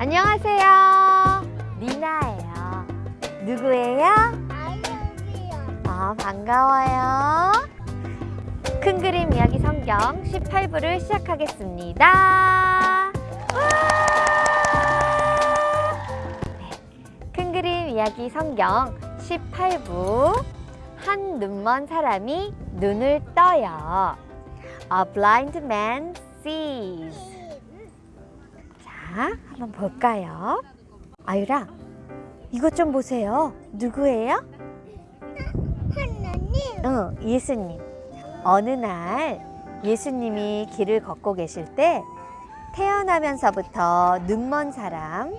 안녕하세요. 리나예요. 누구예요? 아이언이요. 아, 반가워요. 큰 그림 이야기 성경 18부를 시작하겠습니다. 와! 네, 큰 그림 이야기 성경 18부 한 눈먼 사람이 눈을 떠요. A blind man sees. 자, 한번 볼까요? 아유라, 이것 좀 보세요. 누구예요? 하나님. 응, 예수님. 어느 날 예수님이 길을 걷고 계실 때 태어나면서부터 눈먼 사람,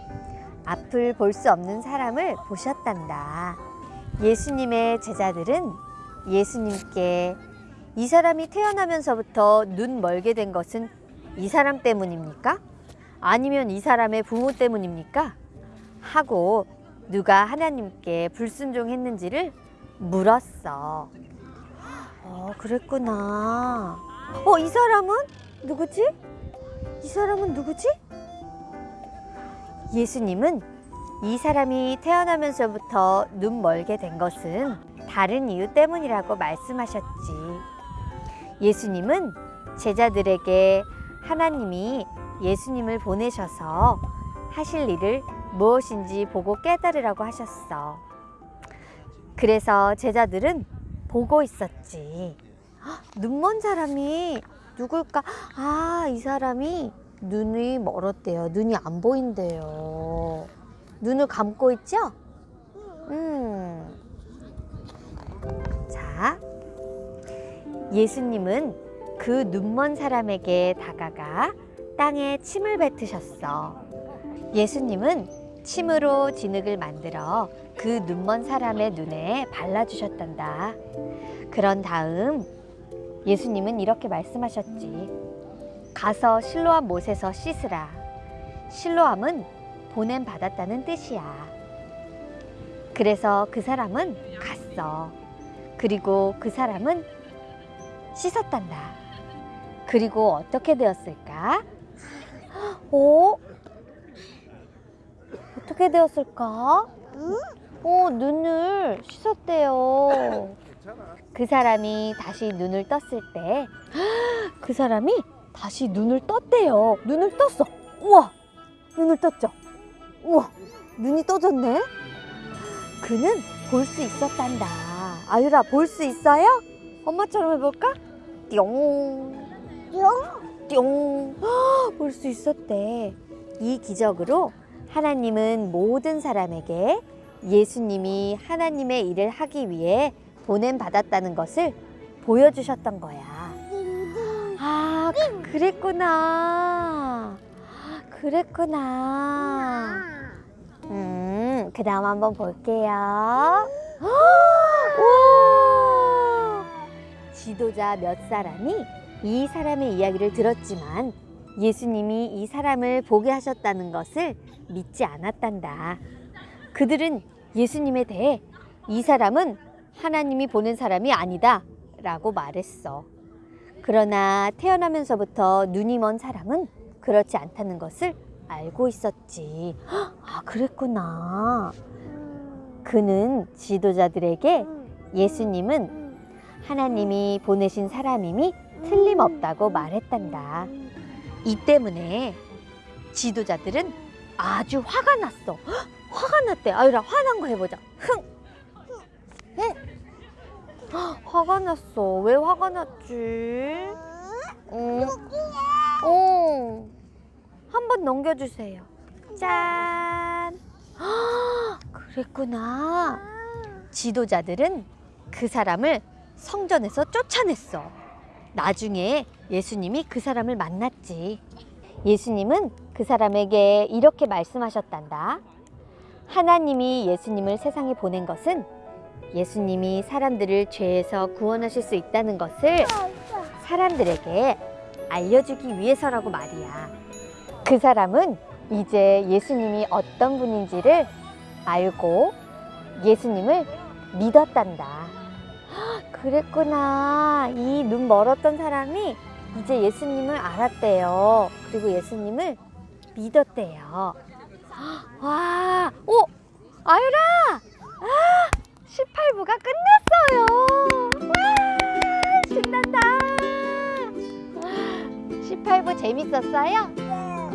앞을 볼 수 없는 사람을 보셨단다. 예수님의 제자들은 예수님께 이 사람이 태어나면서부터 눈 멀게 된 것은 이 사람 때문입니까? 아니면 이 사람의 부모 때문입니까? 하고 누가 하나님께 불순종했는지를 물었어. 어, 그랬구나. 어, 이 사람은 누구지? 이 사람은 누구지? 예수님은 이 사람이 태어나면서부터 눈 멀게 된 것은 다른 이유 때문이라고 말씀하셨지. 예수님은 제자들에게 하나님이 예수님을 보내셔서 하실 일을 무엇인지 보고 깨달으라고 하셨어. 그래서 제자들은 보고 있었지. 헉, 눈먼 사람이 누굴까? 아, 이 사람이 눈이 멀었대요. 눈이 안 보인대요. 눈을 감고 있죠? 음. 자, 예수님은 그 눈먼 사람에게 다가가 땅에 침을 뱉으셨어. 예수님은 침으로 진흙을 만들어 그 눈먼 사람의 눈에 발라주셨단다. 그런 다음 예수님은 이렇게 말씀하셨지. 가서 실로암 못에서 씻으라. 실로암은 보냄 받았다는 뜻이야. 그래서 그 사람은 갔어. 그리고 그 사람은 씻었단다. 그리고 어떻게 되었을까? 오, 어떻게 되었을까? 어, 눈을 씻었대요. 그 사람이 다시 눈을 떴을 때, 그 사람이 다시 눈을 떴대요. 눈을 떴어. 우와, 눈을 떴죠? 우와, 눈이 떠졌네? 그는 볼 수 있었단다. 아유라, 볼 수 있어요? 엄마처럼 해볼까? 띠용. 볼 수 있었대. 이 기적으로 하나님은 모든 사람에게 예수님이 하나님의 일을 하기 위해 보냄 받았다는 것을 보여주셨던 거야. 아, 그- 그랬구나. 그랬구나. 음, 그 다음 한번 볼게요. 지도자 몇 사람이 이 사람의 이야기를 들었지만 예수님이 이 사람을 보게 하셨다는 것을 믿지 않았단다. 그들은 예수님에 대해 이 사람은 하나님이 보낸 사람이 아니다 라고 말했어. 그러나 태어나면서부터 눈이 먼 사람은 그렇지 않다는 것을 알고 있었지. 아, 그랬구나. 그는 지도자들에게 예수님은 하나님이 보내신 사람임이 틀림없다고 말했단다. 이 때문에 지도자들은 아주 화가 났어. 헉, 화가 났대. 아유라 화난 거 해보자. 흥. 흥. 헉, 화가 났어. 왜 화가 났지? 응. 어. 한번 넘겨주세요. 짠. 헉, 그랬구나. 지도자들은 그 사람을 성전에서 쫓아냈어. 나중에 예수님이 그 사람을 만났지. 예수님은 그 사람에게 이렇게 말씀하셨단다. 하나님이 예수님을 세상에 보낸 것은 예수님이 사람들을 죄에서 구원하실 수 있다는 것을 사람들에게 알려주기 위해서라고 말이야. 그 사람은 이제 예수님이 어떤 분인지를 알고 예수님을 믿었단다. 헉, 그랬구나. 이 눈 멀었던 사람이 이제 예수님을 알았대요. 그리고 예수님을 믿었대요. 와, 오, 아유라! 아, 18부가 끝났어요. 와, 신난다. 18부 재밌었어요?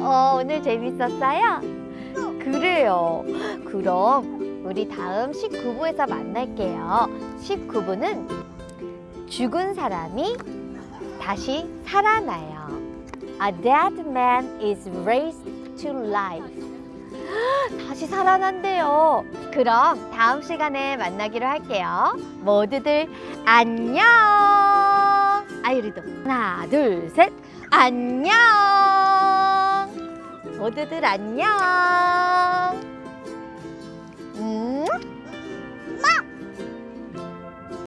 어, 오늘 재밌었어요? 그래요. 그럼 우리 다음 19부에서 만날게요. 19부는 죽은 사람이 다시 살아나요. A dead man is raised to life. 다시 살아난대요. 그럼 다음 시간에 만나기로 할게요. 모두들 안녕. 아유리도 하나, 둘, 셋. 안녕. 모두들 안녕.